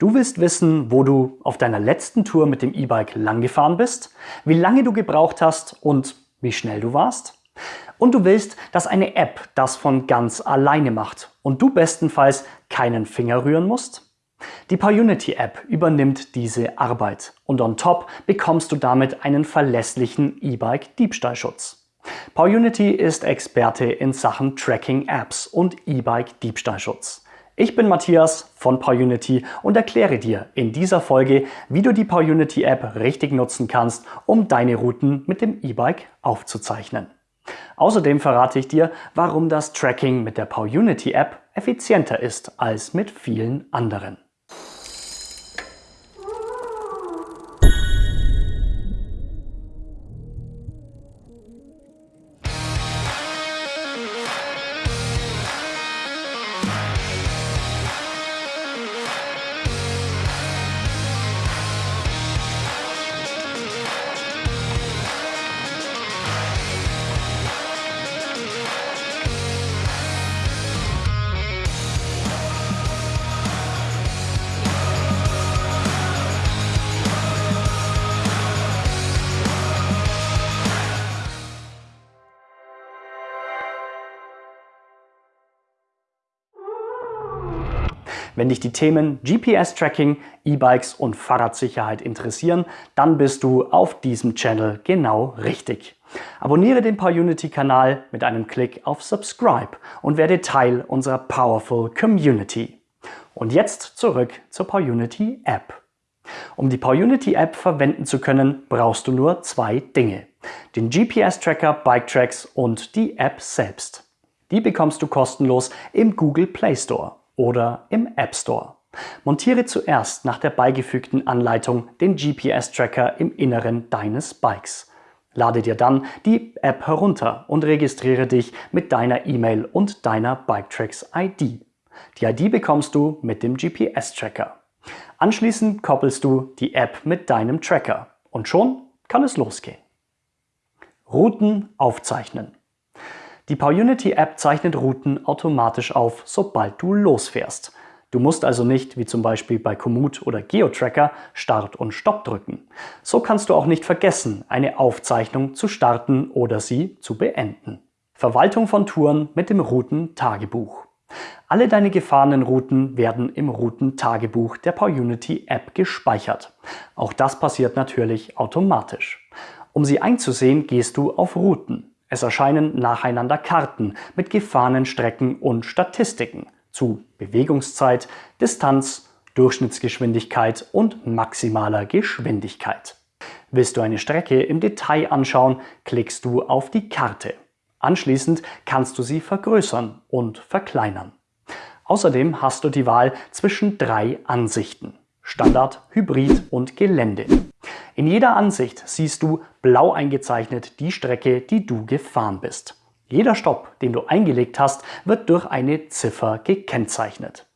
Du willst wissen, wo du auf deiner letzten Tour mit dem E-Bike lang gefahren bist, wie lange du gebraucht hast und wie schnell du warst? Und du willst, dass eine App das von ganz alleine macht und du bestenfalls keinen Finger rühren musst? Die PowUnity App übernimmt diese Arbeit und on top bekommst du damit einen verlässlichen E-Bike Diebstahlschutz. PowUnity ist Experte in Sachen Tracking Apps und E-Bike Diebstahlschutz. Ich bin Matthias von PowerUnity und erkläre dir in dieser Folge, wie du die PowerUnity App richtig nutzen kannst, um deine Routen mit dem E-Bike aufzuzeichnen. Außerdem verrate ich dir, warum das Tracking mit der PowerUnity App effizienter ist als mit vielen anderen. Wenn dich die Themen GPS-Tracking, E-Bikes und Fahrradsicherheit interessieren, dann bist du auf diesem Channel genau richtig. Abonniere den PowerUnity-Kanal mit einem Klick auf Subscribe und werde Teil unserer Powerful Community. Und jetzt zurück zur PowerUnity App. Um die PowerUnity App verwenden zu können, brauchst du nur zwei Dinge. Den GPS-Tracker BikeTracks und die App selbst. Die bekommst du kostenlos im Google Play Store oder im App Store. Montiere zuerst nach der beigefügten Anleitung den GPS-Tracker im Inneren deines Bikes. Lade dir dann die App herunter und registriere dich mit deiner E-Mail und deiner BikeTracks-ID. Die ID bekommst du mit dem GPS-Tracker. Anschließend koppelst du die App mit deinem Tracker und schon kann es losgehen. Routen aufzeichnen. Die PowUnity-App zeichnet Routen automatisch auf, sobald du losfährst. Du musst also nicht, wie zum Beispiel bei Komoot oder GeoTracker, Start und Stopp drücken. So kannst du auch nicht vergessen, eine Aufzeichnung zu starten oder sie zu beenden. Verwaltung von Touren mit dem Routen-Tagebuch. Alle deine gefahrenen Routen werden im Routen-Tagebuch der PowUnity-App gespeichert. Auch das passiert natürlich automatisch. Um sie einzusehen, gehst du auf Routen. Es erscheinen nacheinander Karten mit gefahrenen Strecken und Statistiken zu Bewegungszeit, Distanz, Durchschnittsgeschwindigkeit und maximaler Geschwindigkeit. Willst du eine Strecke im Detail anschauen, klickst du auf die Karte. Anschließend kannst du sie vergrößern und verkleinern. Außerdem hast du die Wahl zwischen drei Ansichten. Standard, Hybrid und Gelände. In jeder Ansicht siehst du blau eingezeichnet die Strecke, die du gefahren bist. Jeder Stopp, den du eingelegt hast, wird durch eine Ziffer gekennzeichnet.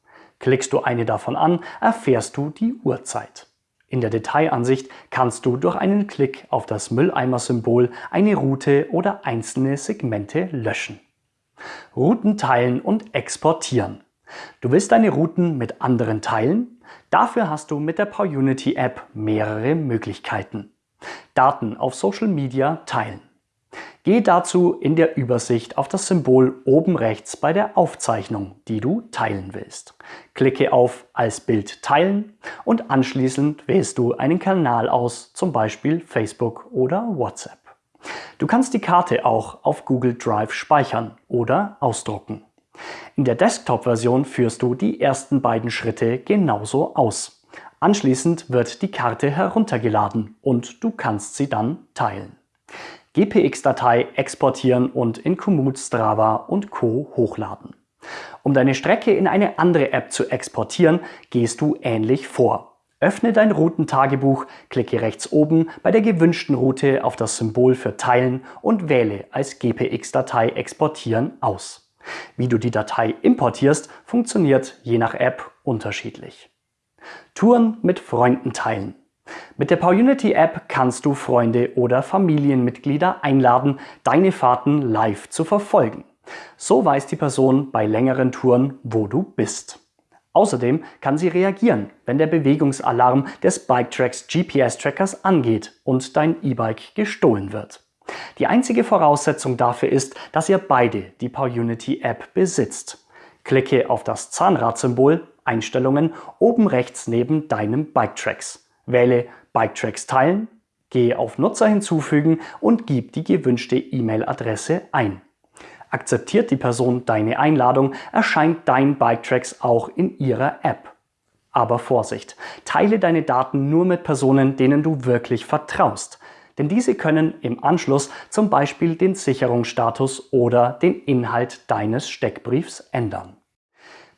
Klickst du eine davon an, erfährst du die Uhrzeit. In der Detailansicht kannst du durch einen Klick auf das Mülleimer-Symbol eine Route oder einzelne Segmente löschen. Routen teilen und exportieren. Du willst deine Routen mit anderen teilen? Dafür hast du mit der PowUnity App mehrere Möglichkeiten. Daten auf Social Media teilen. Gehe dazu in der Übersicht auf das Symbol oben rechts bei der Aufzeichnung, die du teilen willst. Klicke auf Als Bild teilen und anschließend wählst du einen Kanal aus, zum Beispiel Facebook oder WhatsApp. Du kannst die Karte auch auf Google Drive speichern oder ausdrucken. In der Desktop-Version führst du die ersten beiden Schritte genauso aus. Anschließend wird die Karte heruntergeladen und du kannst sie dann teilen. GPX-Datei exportieren und in Komoot, Strava und Co. hochladen. Um deine Strecke in eine andere App zu exportieren, gehst du ähnlich vor. Öffne dein Routentagebuch, klicke rechts oben bei der gewünschten Route auf das Symbol für Teilen und wähle als GPX-Datei exportieren aus. Wie du die Datei importierst, funktioniert je nach App unterschiedlich. Touren mit Freunden teilen. Mit der PowUnity App kannst du Freunde oder Familienmitglieder einladen, deine Fahrten live zu verfolgen. So weiß die Person bei längeren Touren, wo du bist. Außerdem kann sie reagieren, wenn der Bewegungsalarm des BikeTracks GPS-Trackers angeht und dein E-Bike gestohlen wird. Die einzige Voraussetzung dafür ist, dass ihr beide die PowUnity App besitzt. Klicke auf das Zahnradsymbol Einstellungen oben rechts neben deinem BikeTracks. Wähle BikeTracks teilen, gehe auf Nutzer hinzufügen und gib die gewünschte E-Mail-Adresse ein. Akzeptiert die Person deine Einladung, erscheint dein BikeTracks auch in ihrer App. Aber Vorsicht, teile deine Daten nur mit Personen, denen du wirklich vertraust. Denn diese können im Anschluss zum Beispiel den Sicherungsstatus oder den Inhalt deines Steckbriefs ändern.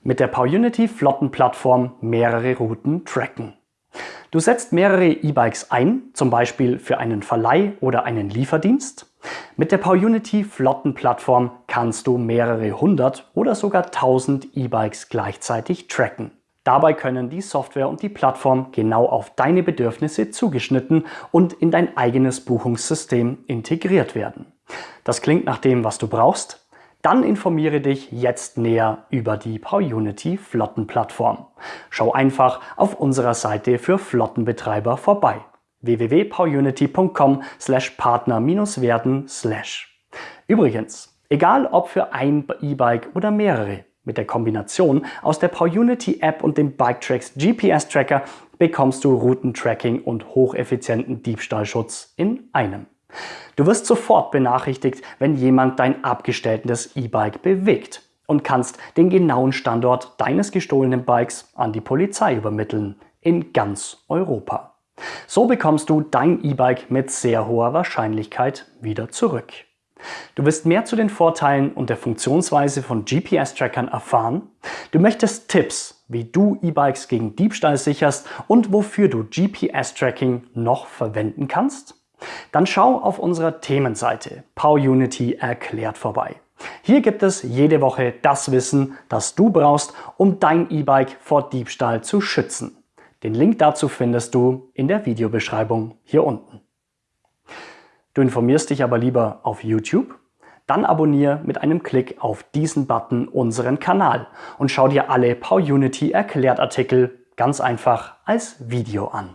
Mit der PowUnity Flottenplattform mehrere Routen tracken. Du setzt mehrere E-Bikes ein, zum Beispiel für einen Verleih oder einen Lieferdienst. Mit der PowUnity Flottenplattform kannst du mehrere hundert oder sogar tausend E-Bikes gleichzeitig tracken. Dabei können die Software und die Plattform genau auf deine Bedürfnisse zugeschnitten und in dein eigenes Buchungssystem integriert werden. Das klingt nach dem, was du brauchst? Dann informiere dich jetzt näher über die PowUnity Flottenplattform. Schau einfach auf unserer Seite für Flottenbetreiber vorbei www.powerunity.com slash partner-werden slash. Übrigens, egal ob für ein E-Bike oder mehrere, mit der Kombination aus der PowUnity App und dem BikeTracks GPS Tracker bekommst du Routentracking und hocheffizienten Diebstahlschutz in einem. Du wirst sofort benachrichtigt, wenn jemand dein abgestelltes E-Bike bewegt und kannst den genauen Standort deines gestohlenen Bikes an die Polizei übermitteln in ganz Europa. So bekommst du dein E-Bike mit sehr hoher Wahrscheinlichkeit wieder zurück. Du wirst mehr zu den Vorteilen und der Funktionsweise von GPS-Trackern erfahren. Du möchtest Tipps, wie du E-Bikes gegen Diebstahl sicherst und wofür du GPS-Tracking noch verwenden kannst? Dann schau auf unserer Themenseite PowUnity erklärt vorbei. Hier gibt es jede Woche das Wissen, das du brauchst, um dein E-Bike vor Diebstahl zu schützen. Den Link dazu findest du in der Videobeschreibung hier unten. Du informierst dich aber lieber auf YouTube? Dann abonniere mit einem Klick auf diesen Button unseren Kanal und schau dir alle PowUnity Erklärt Artikel ganz einfach als Video an.